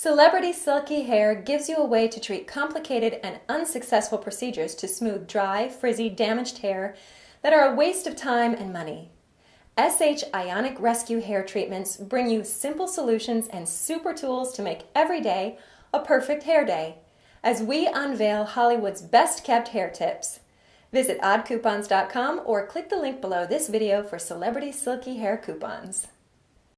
Celebrity Silky Hair gives you a way to treat complicated and unsuccessful procedures to smooth dry, frizzy, damaged hair that are a waste of time and money. SH Ionic Rescue Hair Treatments bring you simple solutions and super tools to make every day a perfect hair day as we unveil Hollywood's best kept hair tips. Visit oddcoupons.com or click the link below this video for celebrity silky hair coupons.